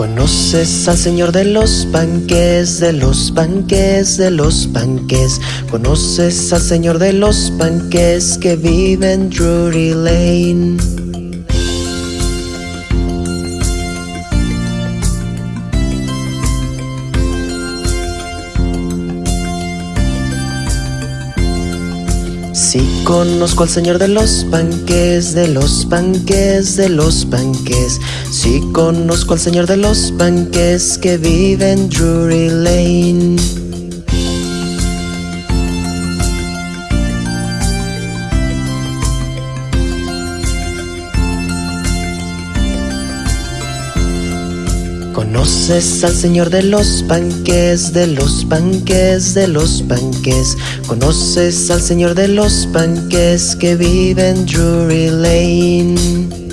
¿Conoces al señor de los panques, de los panques, de los panques? ¿Conoces al señor de los panques que vive en Drury Lane? Sí conozco al señor de los panques, de los panques, de los panques. Sí conozco al señor de los panques que vive en Drury Lane. ¿Conoces al señor de los panques, de los panques, de los panques? ¿Conoces al señor de los panques que vive en Drury Lane?